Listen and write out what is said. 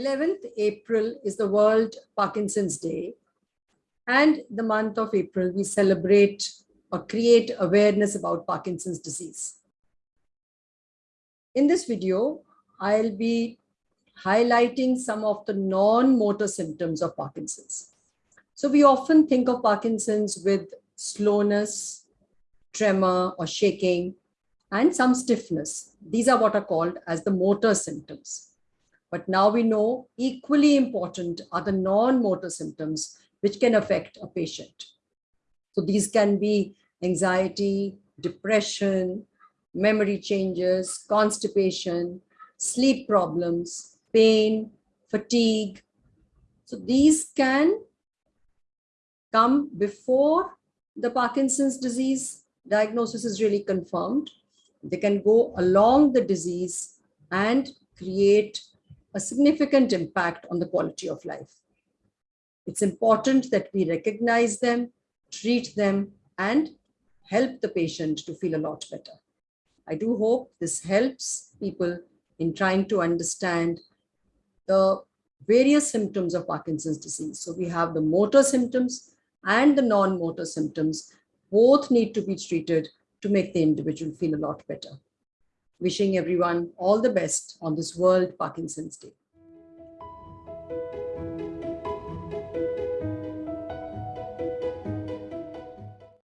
11th April is the World Parkinson's Day. And the month of April, we celebrate or create awareness about Parkinson's disease. In this video, I'll be highlighting some of the non-motor symptoms of Parkinson's. So we often think of Parkinson's with slowness, tremor or shaking, and some stiffness. These are what are called as the motor symptoms. But now we know equally important are the non-motor symptoms which can affect a patient. So these can be anxiety, depression, memory changes, constipation, sleep problems, pain, fatigue. So these can come before the Parkinson's disease diagnosis is really confirmed. They can go along the disease and create a significant impact on the quality of life. It's important that we recognize them, treat them, and help the patient to feel a lot better. I do hope this helps people in trying to understand the various symptoms of Parkinson's disease. So we have the motor symptoms and the non-motor symptoms. Both need to be treated to make the individual feel a lot better. Wishing everyone all the best on this World Parkinson's Day.